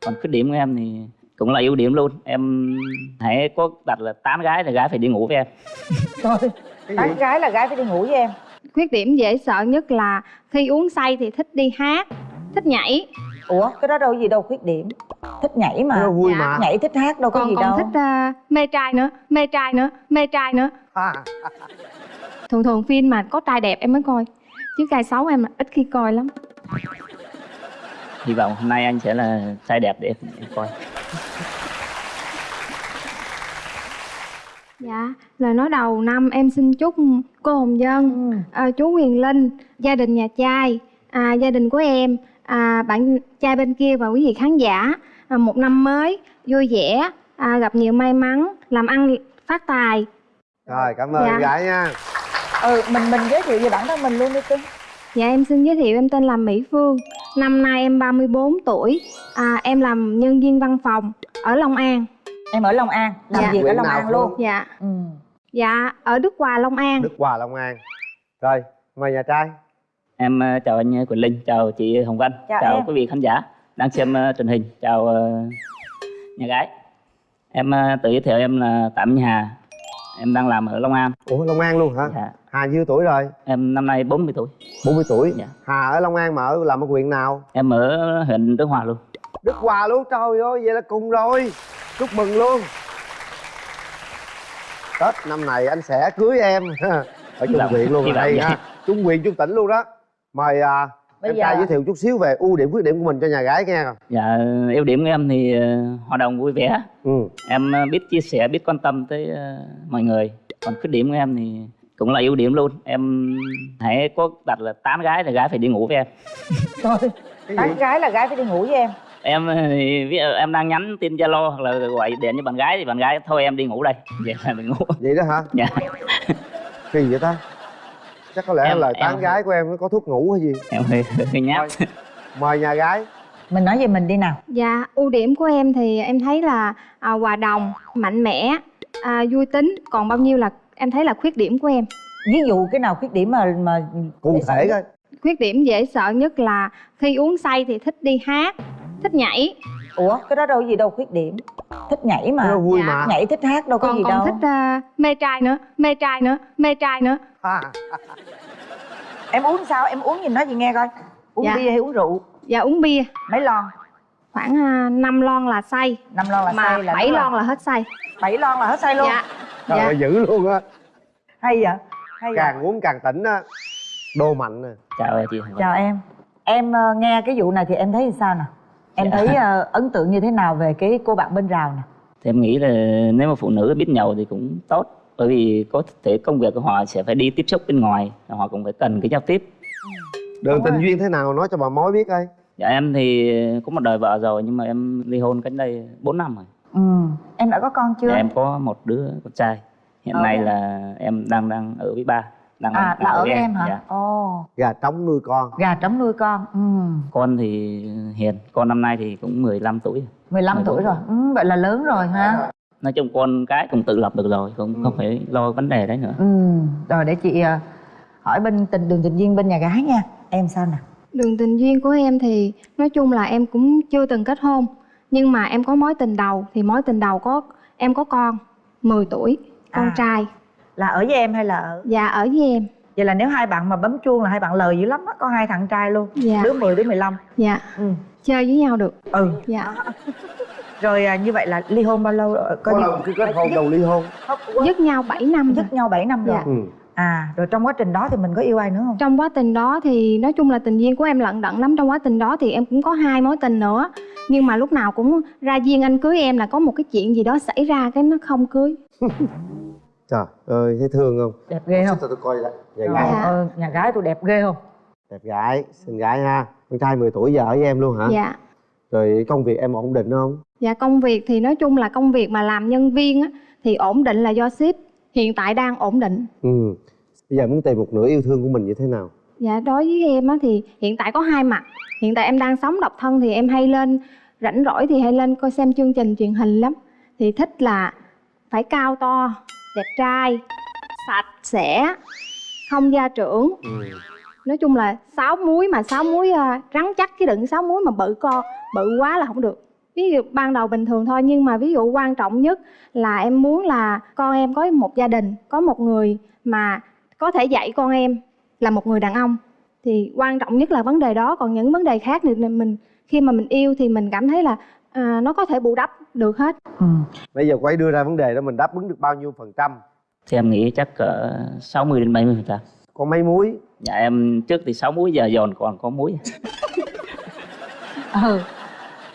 còn khuyết điểm của em thì cũng là ưu điểm luôn. Em hãy có đặt là tán gái thì gái phải đi ngủ với em. Thôi, tán gái là gái phải đi ngủ với em. Khuyết điểm dễ sợ nhất là khi uống say thì thích đi hát thích nhảy. Ủa cái đó đâu gì đâu khuyết điểm. Thích nhảy mà. Vui Dạ. mà. Nhảy thích hát đâu có còn gì còn đâu. thích ờ, mê trai nữa mê trai nữa mê trai nữa. À, thường thường phim mà có trai đẹp em mới coi chứ trai xấu em là ít khi coi lắm hy vọng hôm nay anh sẽ là trai đẹp để em coi dạ lời nói đầu năm em xin chúc cô hồng dân ừ. à, chú Huyền Linh, gia đình nhà trai, à, gia đình của em, à, bạn trai bên kia và quý vị khán giả à, một năm mới vui vẻ, à, gặp nhiều may mắn, làm ăn phát tài. rồi cảm ơn Dạ. gái nha ừ mình mình giới thiệu về bản thân mình luôn đi cưng Dạ em xin giới thiệu em tên là Mỹ Phương, năm nay em 34 tuổi, à, em làm nhân viên văn phòng ở Long An. em ở long an làm Dạ. việc ở long an luôn Dạ, ừ. dạ ở Đức Hòa Long An. đức hòa long an rồi mời nhà trai em ờ, chào anh Quỳnh Linh chào chị Hồng Vân Chào chào em. quý vị khán giả đang xem ờ, truyền hình chào ờ, nhà gái em ờ, tự giới thiệu em là Tạm Hà em đang làm ở Long An. Ủa long an luôn hả? Dạ. hà nhiêu tuổi rồi? Em năm nay 40 tuổi. 40 tuổi. Dạ. hà ở long an mà ở làm ở huyện nào? Em ở huyện Đức Hòa luôn. Đức hòa luôn? Trời ơi vậy là cùng rồi. Chúc mừng luôn. Tết năm này anh sẽ cưới em. Ở trung Dạ, huyện luôn hay vậy. ha. Trung huyện trung tỉnh luôn đó. Mời à, Bây em giờ- trai giới thiệu chút xíu về ưu điểm khuyết điểm của mình cho nhà gái nghe nào dạ ưu điểm của em thì ờ, hoạt động vui vẻ. Ừ. Em ờ, biết chia sẻ biết quan tâm tới ờ, mọi người. Còn khuyết điểm của em thì cũng là ưu điểm luôn. Em hãy có đặt là tán gái thì gái phải đi ngủ với em. Thôi cái tán gì gái là gái phải đi ngủ với em. Em thì ví dụ em đang nhắn tin zalo hoặc là gọi điện cho bạn gái thì bạn gái thôi em đi ngủ đây. Vậy là mình ngủ. Vậy đó hả? Dạ. Kỳ vậy ta chắc có lẽ Em- lời em- tán gái của em nó có thuốc ngủ hay gì? Em hơi hơi nhát. mời nhà gái. Mình nói về mình đi nào. Dạ, ưu điểm của em thì em thấy là à, hòa đồng, mạnh mẽ, à, vui tính. Còn bao nhiêu là em thấy là khuyết điểm của em. ví dụ cái nào khuyết điểm mà mà cụ thể coi. Khuyết điểm dễ sợ nhất là khi uống say thì thích đi hát, thích nhảy. ủa cái đó đâu có gì đâu khuyết điểm thích nhảy mà. Vui Dạ. mà. Nhảy thích hát đâu có Còn gì còn đâu. thích à, mê trai nữa, mê trai nữa, mê trai nữa. à, em uống sao? Em uống gì nói gì nghe coi. Uống Dạ. bia hay uống rượu? Và uống bia. Mấy lon? Khoảng à, 5 lon là say, năm lon là mà say là 7 đúng rồi. lon là hết say. bảy lon là hết say luôn. Dạ. trời Dạ. ơi dữ luôn á. Hay vậy? Hay vậy? Càng uống càng tỉnh á. Đô mạnh nè. Chào chị chào em. Em ờ, nghe cái vụ này thì em thấy như sao nè em Dạ. thấy ờ, ấn tượng như thế nào về cái cô bạn bên rào nè? Thì em nghĩ là nếu mà phụ nữ biết nhậu thì cũng tốt bởi vì có thể công việc của họ sẽ phải đi tiếp xúc bên ngoài họ cũng phải cần cái giao tiếp. Đường Đúng tình rồi. duyên thế nào nói cho bà mối biết coi. Dạ em thì có một đời vợ rồi nhưng mà em ly hôn cách đây 4 năm rồi. Ừ em đã có con chưa? Dạ, em có một đứa con trai. Hiện Ờ. nay là em đang đang ở với ba đang à là ở với em hả? Dạ. ồ. Gà trống nuôi con. Gà trống nuôi con ừ. Con thì hiền con năm nay thì cũng 15 tuổi. Rồi. 15 14 tuổi rồi. ừ, vậy là lớn rồi ha. Nói chung con cái cũng tự lập được rồi cũng Ừ. không phải lo vấn đề đấy nữa. Ừ rồi để chị ờ, hỏi bên tình đường tình duyên bên nhà gái nha. Em sao nè? Đường tình duyên của em thì nói chung là em cũng chưa từng kết hôn Nhưng mà em có mối tình đầu thì mối tình đầu có em có con 10 tuổi, con À. trai là ở với em hay là ở? Dạ ở với em. Vậy là nếu hai bạn mà bấm chuông là hai bạn lời dữ lắm á có hai thằng trai luôn Dạ, đứa 10 đứa 15 dạ. Ừ. Chơi với nhau được. Ừ. Dạ. Rồi à, như vậy là ly hôn bao lâu rồi? có lần khi kết hôn đầu ly hôn. Dứt nhau 7 năm dứt nhau 7 năm rồi. Dạ. ừ. à rồi trong quá trình đó thì mình có yêu ai nữa không? Trong quá trình đó thì nói chung là tình duyên của em lận đận lắm. Trong quá trình đó thì em cũng có hai mối tình nữa. Nhưng mà lúc nào cũng ra duyên anh cưới em là có một cái chuyện gì đó xảy ra cái nó không cưới trời ơi thấy thương không? Đẹp ghê không? Sao tôi coi lại nhà gái. Dạ. ơi, nhà gái tôi đẹp ghê không? Đẹp gái xinh gái ha. Con trai 10 tuổi giờ ở với em luôn hả? Dạ. Rồi công việc em ổn định không? Dạ công việc thì nói chung là công việc mà làm nhân viên á, thì ổn định là do ship Hiện tại đang ổn định. Ừ. Bây giờ muốn tìm một nửa yêu thương của mình như thế nào? Dạ đối với em á, thì hiện tại có hai mặt. Hiện tại em đang sống độc thân thì em hay lên Rảnh rỗi thì hay lên coi xem chương trình truyền hình lắm. Thì thích là phải cao to, đẹp trai, sạch sẽ, không gia trưởng. Ừ. nói chung là sáu muối mà sáu muối à, rắn chắc chứ đừng sáu muối mà bự co bự quá là không được. Ví dụ ban đầu bình thường thôi nhưng mà ví dụ quan trọng nhất là em muốn là con em có một gia đình có một người mà có thể dạy con em là một người đàn ông. Thì quan trọng nhất là vấn đề đó còn những vấn đề khác thì mình khi mà mình yêu thì mình cảm thấy là à, nó có thể bù đắp được hết. Ừ. bây giờ cô ấy đưa ra vấn đề đó mình đáp ứng được bao nhiêu phần trăm? Thì em nghĩ chắc cỡ 60 đến 70 phần trăm. Có mấy muối. Dạ em trước thì 6 muối giờ giòn còn có muối. Ừ.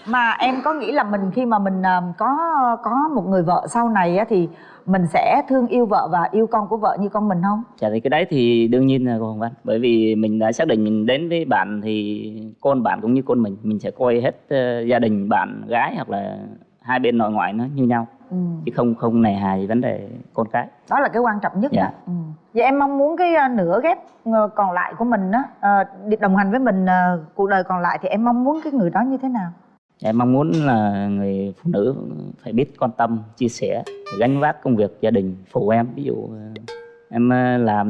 Mà em có nghĩ là mình khi mà mình à, có có một người vợ sau này á thì mình sẽ thương yêu vợ và yêu con của vợ như con mình không Dạ thì cái đấy thì đương nhiên là cô Hồng Vân Bởi vì mình đã xác định mình đến với bạn thì con bạn cũng như con mình Mình sẽ coi hết ờ, gia đình bạn gái hoặc là hai bên nội ngoại nó như nhau ừ. Chứ không không nề hà gì vấn đề con cái đó là cái quan trọng nhất Dạ. đó. ừ. vậy em mong muốn cái à, nửa ghép ờ, còn lại của mình á ờ, đi đồng hành với mình ờ, cuộc đời còn lại thì em mong muốn cái người đó như thế nào Em mong muốn là người phụ nữ phải biết quan tâm, chia sẻ, gánh vác công việc gia đình phụ em. Ví dụ ờ, em ờ, làm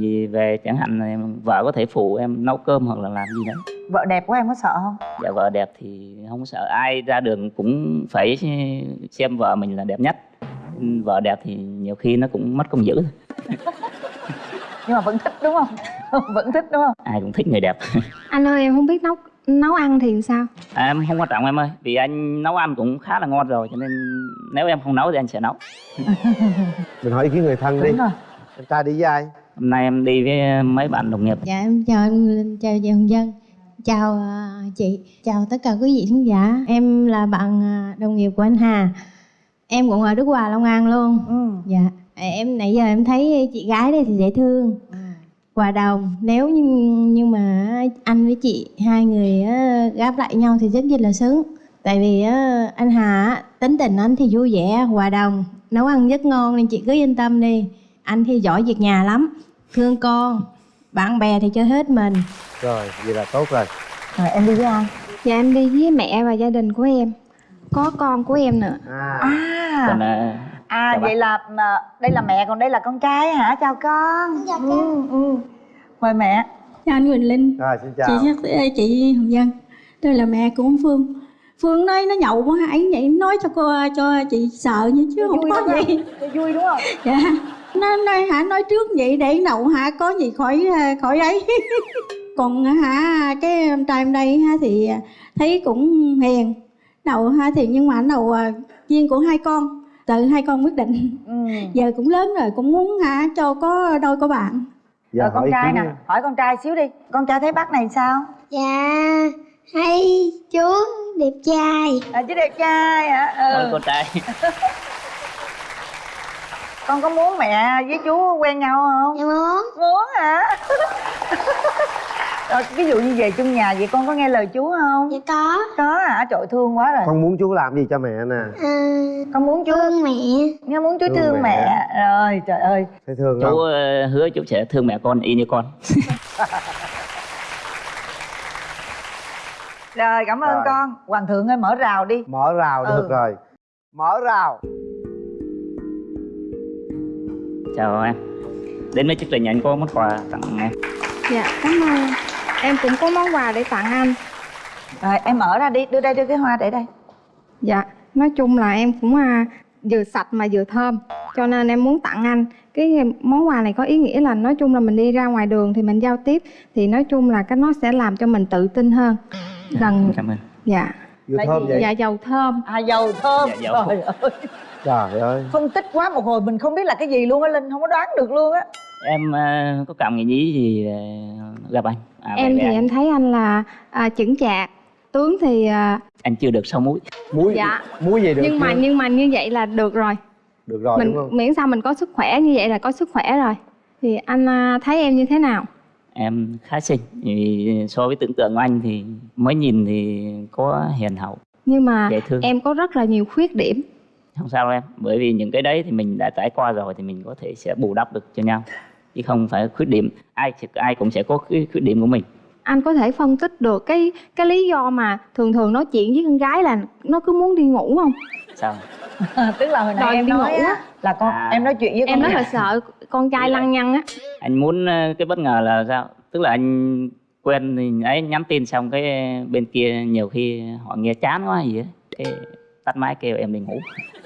gì về chẳng hạn là em, vợ có thể phụ em nấu cơm hoặc là làm gì đấy. vợ đẹp của em có sợ không Dạ vợ đẹp thì không sợ ai ra đường cũng phải xem vợ mình là đẹp nhất. Vợ đẹp thì nhiều khi nó cũng mất công giữ. nhưng mà vẫn thích đúng không vẫn thích đúng không Ai cũng thích người đẹp. anh ơi em không biết nấu nấu ăn thì sao? À, em không quan trọng em ơi, vì anh nấu ăn cũng khá là ngon rồi cho nên nếu em không nấu thì anh sẽ nấu. mình hỏi ý kiến người thân đi. Em trai đi với ai? Hôm nay em đi với mấy bạn đồng nghiệp. Dạ em chào anh Linh, chào chị Hồng Dân Chào à, chị, chào tất cả quý vị khán giả. Em là bạn à, đồng nghiệp của anh Hà. Em cũng ở Đức Hòa, Long An luôn. Ừ. Dạ, em nãy giờ em thấy chị gái đây thì dễ thương. Hòa đồng, nếu như, nhưng mà anh với chị hai người á, gáp lại nhau thì rất rất là sướng. Tại vì anh Hà tính tình anh thì vui vẻ, hòa đồng, nấu ăn rất ngon nên chị cứ yên tâm đi. Anh thì giỏi việc nhà lắm, thương con, bạn bè thì chơi hết mình. Rồi vậy là tốt rồi. Rồi em đi với ai? Dạ em đi với mẹ và gia đình của em. Có con của em nữa. À, à. Còn à, à chào vậy là mà, đây là mẹ còn đây là con trai hả? Chào con. Chào ừ, ừ. mời mẹ. Chào anh Quỳnh Linh, rồi xin chị chào ơi, chị Hồng Dân Tôi là mẹ của ông Phương. Phương nói nó nhậu quá ấy vậy nói cho cô cho chị sợ như chứ không vui có gì. Vui đúng không? Dạ. Nó nói hả nói trước vậy để nhậu hả có gì khỏi à, khỏi ấy. Còn hả cái em trai em đây ha thì thấy cũng hiền. Đầu ha thì nhưng mà đầu à, duyên của hai con tự hai con quyết định. Ừ. giờ cũng lớn rồi cũng muốn hả cho có đôi có bạn. Giờ rồi con trai nè hỏi con trai xíu đi. Con trai thấy bác này sao? Dạ, hay chú đẹp trai. à, chứ đẹp trai hả? Con ừ. con trai. Con có muốn mẹ với chú quen nhau không? Dạ muốn. muốn hả rồi ví dụ như về chung nhà vậy con có nghe lời chú không? Dạ có. có hả trời thương quá rồi. Con muốn chú làm gì cho mẹ nè? À, con muốn chú thương mẹ. nghe muốn chú Thương thương, mẹ. mẹ. rồi trời ơi. Thấy thương chú không? ờ, hứa chú sẽ thương mẹ con y như con. Rồi cảm ơn Rồi. con. Hoàng thượng ơi mở rào đi. Mở rào Ừ. được rồi. Mở rào. Chào em. Đến với chương trình anh có món quà tặng em. Dạ cảm ơn em cũng có món quà để tặng anh. Rồi em mở ra đi đưa đây đưa cái hoa để đây. Dạ nói chung là em cũng à, vừa sạch mà vừa thơm cho nên em muốn tặng anh. Cái món quà này có ý nghĩa là nói chung là mình đi ra ngoài đường thì mình giao tiếp thì nói chung là cái nó sẽ làm cho mình tự tin hơn. Gần cảm ơn. Dạ. Vừa Là thơm vậy? Dạ dầu thơm. À dầu thơm. Dạ, dầu. trời ơi. Trời ơi. Phân tích quá một hồi mình không biết là cái gì luôn á linh không có đoán được luôn á. Em ờ, có cảm nghĩ gì về gặp anh à, em thì anh. em thấy anh là à, chững chạc tướng thì à, anh chưa được sáu múi. Muối Dạ. muối gì được nhưng mà chưa? nhưng mà như vậy là được rồi. Được rồi mình đúng không? miễn sao mình có sức khỏe như vậy là có sức khỏe rồi. Thì anh à, thấy em như thế nào? Em khá xinh vì so với tưởng tượng của anh thì mới nhìn thì có hiền hậu. Nhưng mà em có rất là nhiều khuyết điểm. Không sao đâu em bởi vì những cái đấy thì mình đã trải qua rồi thì mình có thể sẽ bù đắp được cho nhau chứ không phải khuyết điểm. Ai ai cũng sẽ có cái khuyết điểm của mình. Anh có thể phân tích được cái cái lý do mà thường thường nói chuyện với con gái là nó cứ muốn đi ngủ không? Sao? Tức là hồi nãy Đòi em đi nói ngủ á là con À. em nói chuyện với em con rất là sợ con trai lăng nhăng á. Anh muốn ờ, cái bất ngờ là sao? Tức là anh quen thì ấy nhắn tin xong cái bên kia nhiều khi họ nghe chán quá gì á tắt máy kêu em đi ngủ.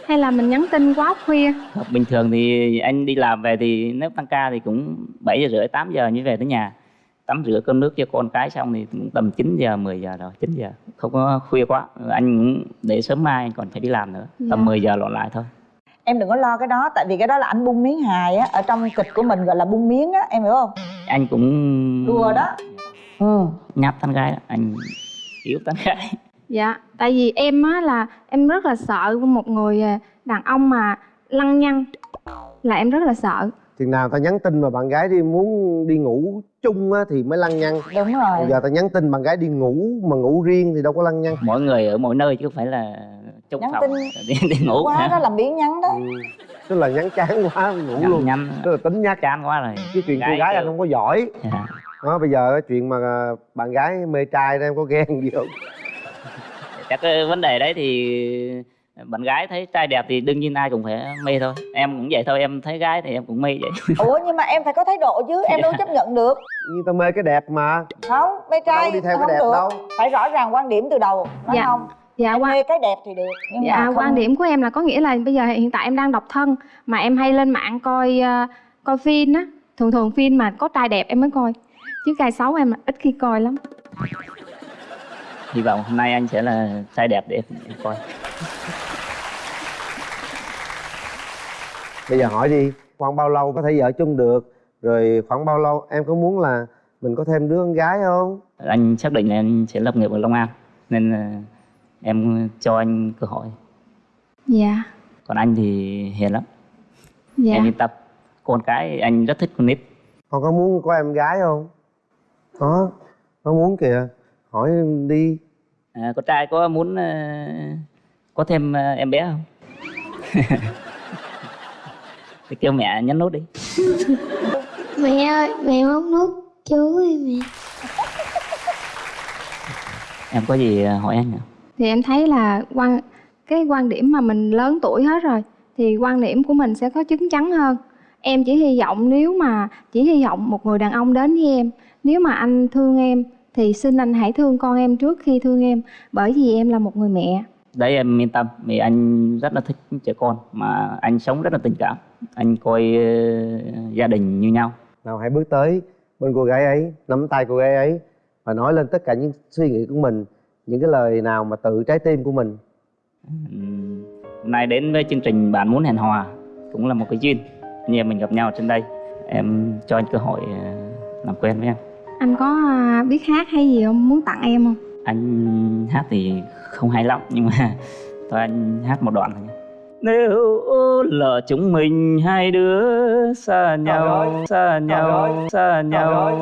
Hay là mình nhắn tin quá khuya? Bình thường thì anh đi làm về thì nếu tăng ca thì cũng 7 giờ rưỡi 8 giờ mới về tới nhà. Tắm rửa cơm nước cho con cái xong thì cũng tầm 9 giờ 10 giờ rồi 9 giờ. Không có khuya quá anh cũng để sớm mai anh còn phải đi làm nữa. Dạ. tầm 10 giờ lộn lại thôi. Em đừng có lo cái đó tại vì cái đó là anh bung miếng hài á ở trong kịch của mình gọi là bung miếng á em hiểu không? Anh cũng đùa đó. Ừ. Nháp tán gái đó. anh yếu tán gái dạ tại vì em á là em rất là sợ một người à, đàn ông mà lăng nhăng là em rất là sợ. Chừng nào ta nhắn tin mà bạn gái đi muốn đi ngủ chung á thì mới lăng nhăng. Đúng rồi. Bây giờ ta nhắn tin bạn gái đi ngủ mà ngủ riêng thì đâu có lăng nhăng. Mỗi người ở mỗi nơi chứ không phải là chung Nhắn phòng. tin đi, đi ngủ quá đó là biến nhắn đó. Ừ. tức là nhắn chán quá ngủ nhắn, luôn. nhắn tức là tính nhắc chán quá rồi. Cái chuyện cô gái anh không có giỏi. Dạ. đó bây giờ cái chuyện mà à, bạn gái mê trai đó em có ghen gì không chắc cái vấn đề đấy thì bạn gái thấy trai đẹp thì đương nhiên ai cũng phải mê thôi. Em cũng vậy thôi em thấy gái thì em cũng mê vậy. Ủa nhưng mà em phải có thái độ chứ em đâu chấp nhận được. Nhưng ta mê cái đẹp mà. Không mê trai đâu đi theo cái không đẹp được. đâu. Phải rõ ràng quan điểm từ đầu nói Dạ. không? Dạ em qua mê cái đẹp thì được nhưng dạ mà không... quan điểm của em là có nghĩa là bây giờ hiện tại em đang độc thân mà em hay lên mạng coi à, coi phim á. Thường thường phim mà có trai đẹp em mới coi chứ trai xấu em ít khi coi lắm hy vọng hôm nay anh sẽ là trai đẹp để em, coi. Bây giờ hỏi đi khoảng bao lâu có thể vợ chung được? Rồi khoảng bao lâu em có muốn là mình có thêm đứa con gái không? Anh xác định là anh sẽ lập nghiệp ở Long An nên là em cho anh cơ hội. Dạ. Còn anh thì hiền lắm. Dạ. Em yên tâm. Con cái anh rất thích con nít. Con có muốn có em gái không? Có. Có muốn kìa hỏi đi. À, con trai có muốn ờ, có thêm ờ, em bé không? Thì kêu mẹ nhấn nút đi. Mẹ ơi, mẹ móc nút chú ơi mẹ. Em có gì ờ, hỏi anh ạ thì em thấy là quan cái quan điểm mà mình lớn tuổi hết rồi thì quan điểm của mình sẽ có chín chắn hơn. Em chỉ hy vọng nếu mà chỉ hy vọng một người đàn ông đến với em nếu mà anh thương em thì xin anh hãy thương con em trước khi thương em bởi vì em là một người mẹ. Đấy em yên tâm vì anh rất là thích trẻ con mà anh sống rất là tình cảm. Anh coi ờ, gia đình như nhau. Nào hãy bước tới bên cô gái ấy nắm tay cô gái ấy và nói lên tất cả những suy nghĩ của mình những cái lời nào mà tự trái tim của mình. Ừm, hôm nay đến với chương trình bạn muốn hẹn hò cũng là một cái duyên. Như em mình gặp nhau trên đây em cho anh cơ hội ờ, làm quen với em anh có à, biết hát hay gì không? Muốn tặng em không? Anh hát thì không hay lắm nhưng mà thôi anh hát một đoạn thôi nếu lỡ chúng mình hai đứa xa nhau xa nhau xa nhau.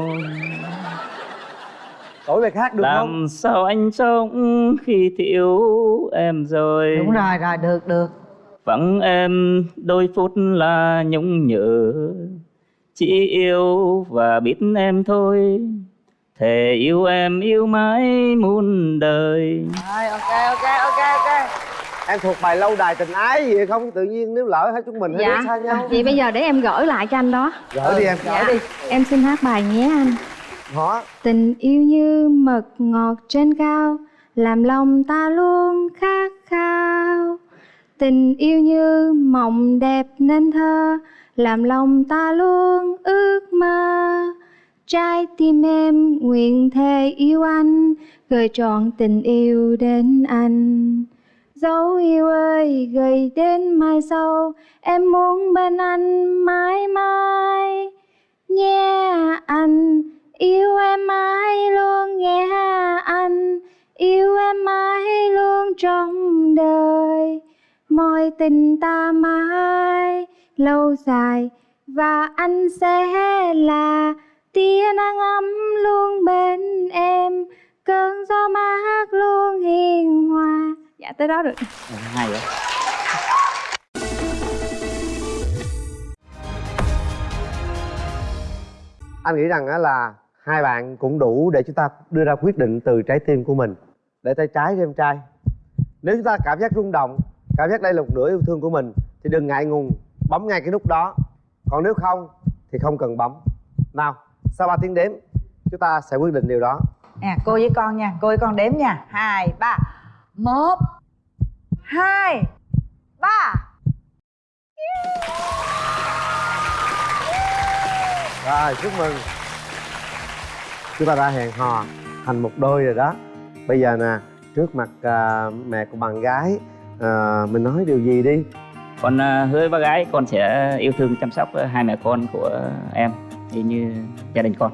đổi bài khác được không? làm sao anh sống khi thiếu em rồi? Đúng rồi rồi được được. Vắng em đôi phút là nhung nhớ chỉ yêu và biết em thôi. Thề yêu em yêu mãi muôn đời. Rồi ok ok ok ok. Em thuộc bài lâu đài tình ái gì không? Tự nhiên nếu lỡ hai chúng mình hai đứa xa nhau. Vậy bây giờ để em gửi lại cho anh đó. Gỡ đi em. Gửi đi em xin hát bài nhé anh. Đó Tình yêu như mật ngọt trên cao Làm lòng ta luôn khát Tình yêu như mộng đẹp nên thơ, Làm lòng ta luôn ước mơ. Trái tim em nguyện thề yêu anh Gửi trọn tình yêu đến anh. Dấu yêu ơi, gửi đến mai sau, Em muốn bên anh mãi mãi. Nhé anh, Yêu em mãi luôn nghe anh. Yêu em mãi luôn trong đời. Mọi tình ta mãi lâu dài Và anh sẽ là tia nắng ấm luôn bên em Cơn gió mát luôn hiền hòa. Dạ tới đó được. Hay vậy. Anh nghĩ rằng á là hai bạn cũng đủ để chúng ta đưa ra quyết định từ trái tim của mình. Để tay trái cho em trai. Nếu chúng ta cảm giác rung động cảm giác đây là một nửa yêu thương của mình thì đừng ngại ngùng bấm ngay cái nút đó. Còn nếu không thì không cần bấm. Nào sau ba tiếng đếm chúng ta sẽ quyết định điều đó. Nè cô với con nha cô với con đếm nha. Hai ba. Một hai ba. Rồi chúc mừng. Chúng ta đã hẹn hò thành một đôi rồi đó. Bây giờ nè trước mặt à, mẹ của bạn gái à, mình nói điều gì đi? Con ờ, hứa với bác gái con sẽ yêu thương chăm sóc ờ, hai mẹ con của em y như gia đình con.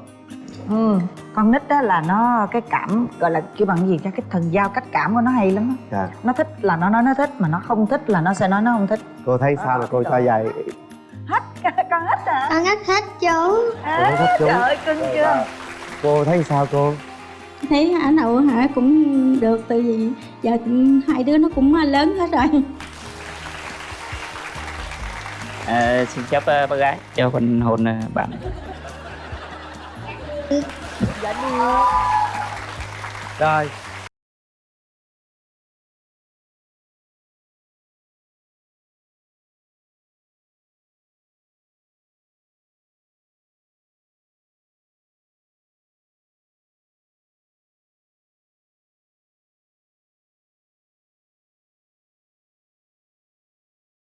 Ừ con nít đó là nó cái cảm gọi là kêu bằng gì cho cái thần giao cách cảm của nó hay lắm á. Dạ. Nó thích là nó nói nó thích mà nó không thích là nó sẽ nói nó không thích. Cô thấy sao là cô cho vậy hết con hết hả? Con hết chú. À, chú. trời ơi cưng chưa? Cô thấy sao cô? Thấy hả nậu hả cũng được tại vì giờ hai đứa nó cũng lớn hết rồi. Ờ, xin chào ờ, bác gái. Cho con hôn ờ, bạn. Rồi